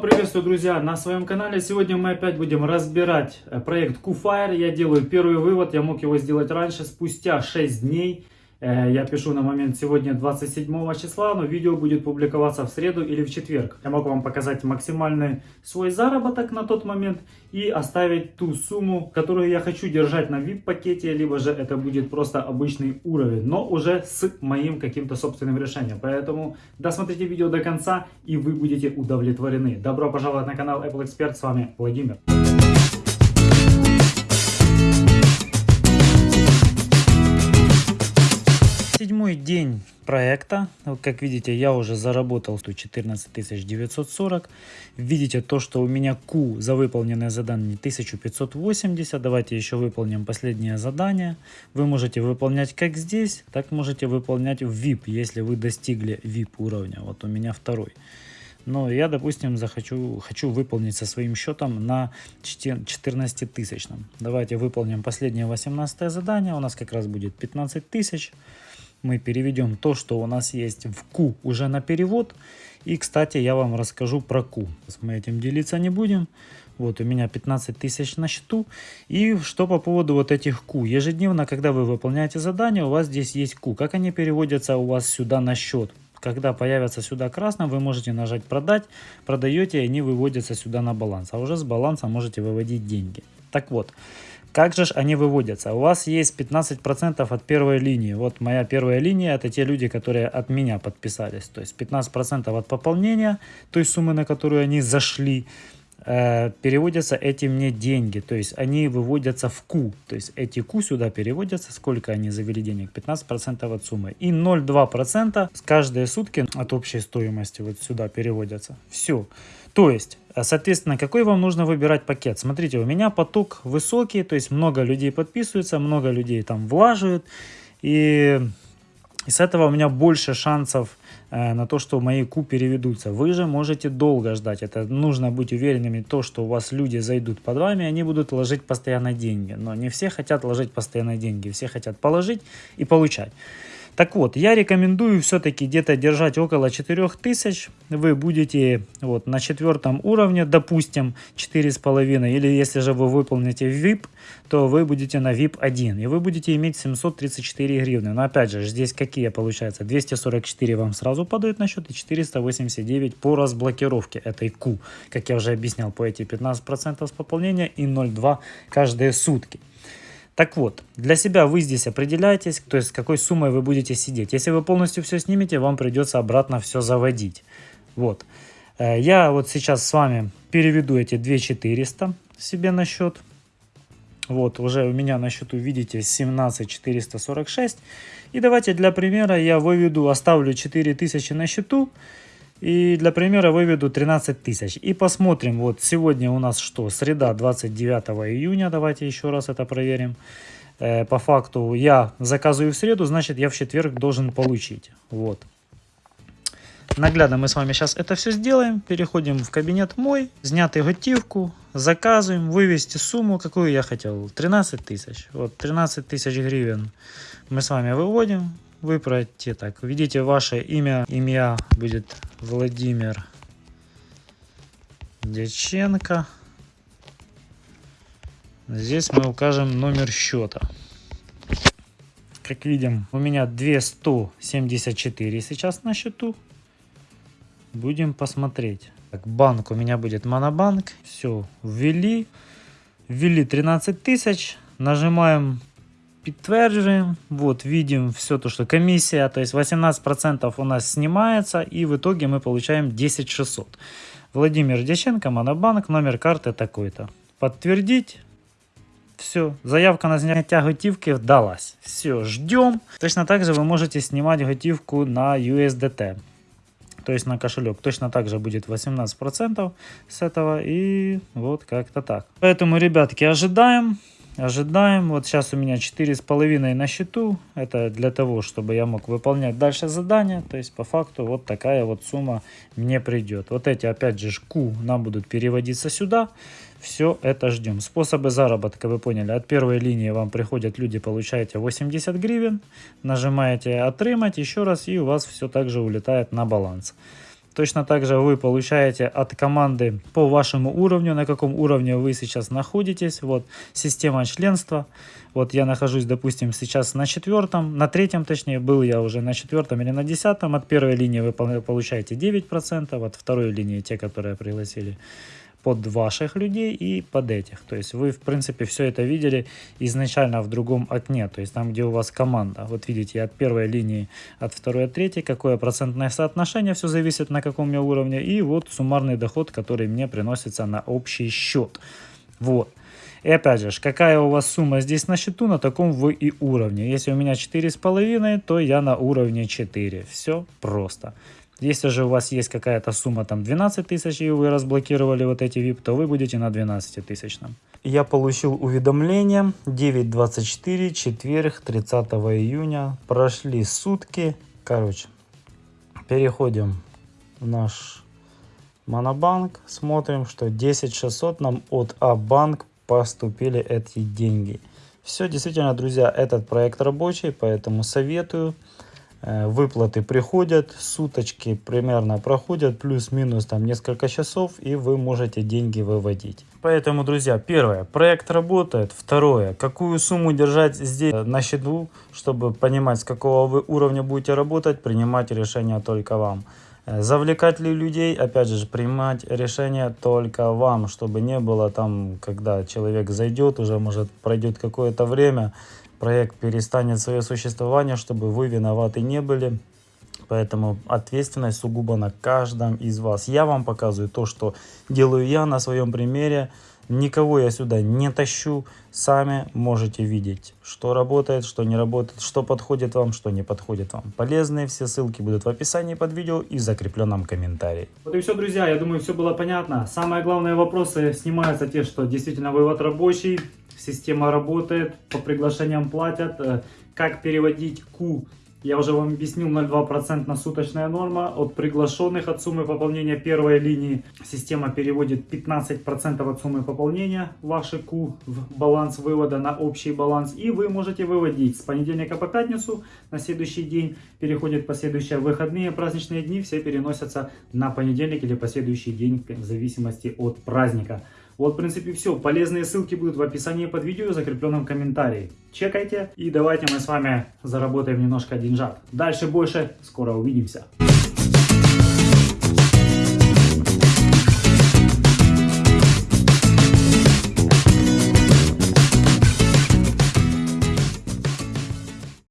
Приветствую, друзья, на своем канале. Сегодня мы опять будем разбирать э, проект QFire. Я делаю первый вывод, я мог его сделать раньше, спустя 6 дней. Э, я пишу на момент сегодня 27 числа, но видео будет публиковаться в среду или в четверг. Я могу вам показать максимальный свой заработок на тот момент и оставить ту сумму, которую я хочу держать на VIP пакете, либо же это будет просто обычный уровень, но уже с моим каким-то собственным решением. Поэтому досмотрите видео до конца и вы будете удовлетворены. Добро пожаловать на канал Apple Expert, с вами Владимир. Седьмой день проекта. Как видите, я уже заработал 114 940. Видите то, что у меня Q за выполненное задание 1580. Давайте еще выполним последнее задание. Вы можете выполнять как здесь, так можете выполнять в VIP, если вы достигли VIP уровня. Вот у меня второй. Но я, допустим, захочу, хочу выполнить со своим счетом на 14 тысячном. Давайте выполним последнее 18 задание. У нас как раз будет 15 тысяч мы переведем то, что у нас есть в Q уже на перевод. И, кстати, я вам расскажу про Q. Мы этим делиться не будем. Вот у меня 15 тысяч на счету. И что по поводу вот этих Q. Ежедневно, когда вы выполняете задание, у вас здесь есть Q. Как они переводятся у вас сюда на счет? Когда появятся сюда красным, вы можете нажать продать, продаете, и они выводятся сюда на баланс. А уже с баланса можете выводить деньги. Так вот, как же они выводятся? У вас есть 15% от первой линии. Вот моя первая линия, это те люди, которые от меня подписались. То есть 15% от пополнения той суммы, на которую они зашли, э, переводятся эти мне деньги. То есть они выводятся в Q. То есть эти Q сюда переводятся. Сколько они завели денег? 15% от суммы. И 0,2% с каждые сутки от общей стоимости вот сюда переводятся. Все. То есть, э, соответственно, какой вам нужно выбирать пакет? Смотрите, у меня поток высокий, то есть много людей подписываются, много людей там влаживают. И, и с этого у меня больше шансов на то, что мои Q переведутся. Вы же можете долго ждать. Это нужно быть уверенными, то, что у вас люди зайдут под вами, они будут ложить постоянно деньги. Но не все хотят ложить постоянно деньги, все хотят положить и получать. Так вот, я рекомендую все-таки где-то держать около 4000. Вы будете вот на четвертом уровне, допустим, 4,5. Или если же вы выполните VIP, то вы будете на VIP 1. И вы будете иметь 734 гривны. Но опять же, здесь какие получается? 244 вам сразу падают на счет и 489 по разблокировке этой Q. Как я уже объяснял, по эти 15% с пополнения и 0,2 каждые сутки. Так вот, для себя вы здесь определяетесь, то есть с какой суммой вы будете сидеть. Если вы полностью все снимете, вам придется обратно все заводить. Вот. Э, я вот сейчас с вами переведу эти 2400 себе на счет. Вот, уже у меня на счету, видите, 17446. И давайте для примера я выведу, оставлю 4000 на счету. И для примера выведу 13 тысяч. И посмотрим, вот сегодня у нас что, среда 29 июня, давайте еще раз это проверим. Э, по факту я заказываю в среду, значит я в четверг должен получить. Вот. Наглядно мы с вами сейчас это все сделаем. Переходим в кабинет мой, снятый готивку, заказываем, вывести сумму, какую я хотел. 13 тысяч. Вот 13 тысяч гривен мы с вами выводим выбрать так. Видите, ваше имя, имя будет Владимир Дяченко. Здесь мы укажем номер счета. Как видим, у меня 274 сейчас на счету. Будем посмотреть. Так, банк у меня будет Монобанк. Все, ввели. Ввели 13 тысяч. Нажимаем подтверждаем. Вот, видим все то, что комиссия, то есть 18% у нас снимается, и в итоге мы получаем 10 600. Владимир Дяченко, Монобанк, номер карты такой-то. Подтвердить. Все, заявка на снятие готивки вдалась. Все, ждем. Точно так же вы можете снимать готивку на USDT. То есть на кошелек. Точно так же будет 18% с этого. И вот как-то так. Поэтому, ребятки, ожидаем. Ожидаем. Вот сейчас у меня 4,5 на счету. Это для того, чтобы я мог выполнять дальше задания. То есть по факту вот такая вот сумма мне придет. Вот эти опять же Q нам будут переводиться сюда. Все это ждем. Способы заработка вы поняли. От первой линии вам приходят люди, получаете 80 гривен. Нажимаете «Отримать» еще раз и у вас все также улетает на баланс. Точно так же вы получаете от команды по вашему уровню, на каком уровне вы сейчас находитесь. Вот система членства. Вот я нахожусь, допустим, сейчас на четвертом, на третьем точнее, был я уже на четвертом или на десятом. От первой линии вы получаете 9%, от второй линии те, которые пригласили под ваших людей и под этих. То есть вы, в принципе, все это видели изначально в другом окне, то есть там, где у вас команда. Вот видите, от первой линии, от второй, от третьей, какое процентное соотношение, все зависит на каком я уровне. И вот суммарный доход, который мне приносится на общий счет. Вот. И опять же, какая у вас сумма здесь на счету, на таком вы и уровне. Если у меня 4,5, то я на уровне 4. Все просто. Если же у вас есть какая-то сумма, там 12 тысяч, и вы разблокировали вот эти VIP, то вы будете на 12 тысячном. Я получил уведомление 9.24, четверг, 30 июня. Прошли сутки. Короче, переходим в наш Монобанк. Смотрим, что 10 600 нам от А-банк поступили эти деньги. Все, действительно, друзья, этот проект рабочий, поэтому советую. Э, выплаты приходят, суточки примерно проходят, плюс-минус там несколько часов, и вы можете деньги выводить. Поэтому, друзья, первое, проект работает. Второе, какую сумму держать здесь на счету, чтобы понимать, с какого вы уровня будете работать, принимать решение только вам. Э, завлекать ли людей, опять же, принимать решение только вам, чтобы не было там, когда человек зайдет, уже может пройдет какое-то время, проект перестанет свое существование, чтобы вы виноваты не были. Поэтому ответственность сугубо на каждом из вас. Я вам показываю то, что делаю я на своем примере. Никого я сюда не тащу. Сами можете видеть, что работает, что не работает, что подходит вам, что не подходит вам. Полезные все ссылки будут в описании под видео и в закрепленном комментарии. Вот и все, друзья. Я думаю, все было понятно. Самые главные вопросы снимаются те, что действительно вывод рабочий, система работает, по приглашениям платят. Э, как переводить Q я уже вам объяснил 0,2% на суточная норма. От приглашенных от суммы пополнения первой линии система переводит 15% от суммы пополнения вашей Q в баланс вывода на общий баланс. И вы можете выводить с понедельника по пятницу на следующий день. Переходит последующие выходные праздничные дни. Все переносятся на понедельник или последующий день в зависимости от праздника. Вот, в принципе, все. Полезные ссылки будут в описании под видео в закрепленном комментарии. Чекайте и давайте мы с вами заработаем немножко деньжат. Дальше больше. Скоро увидимся.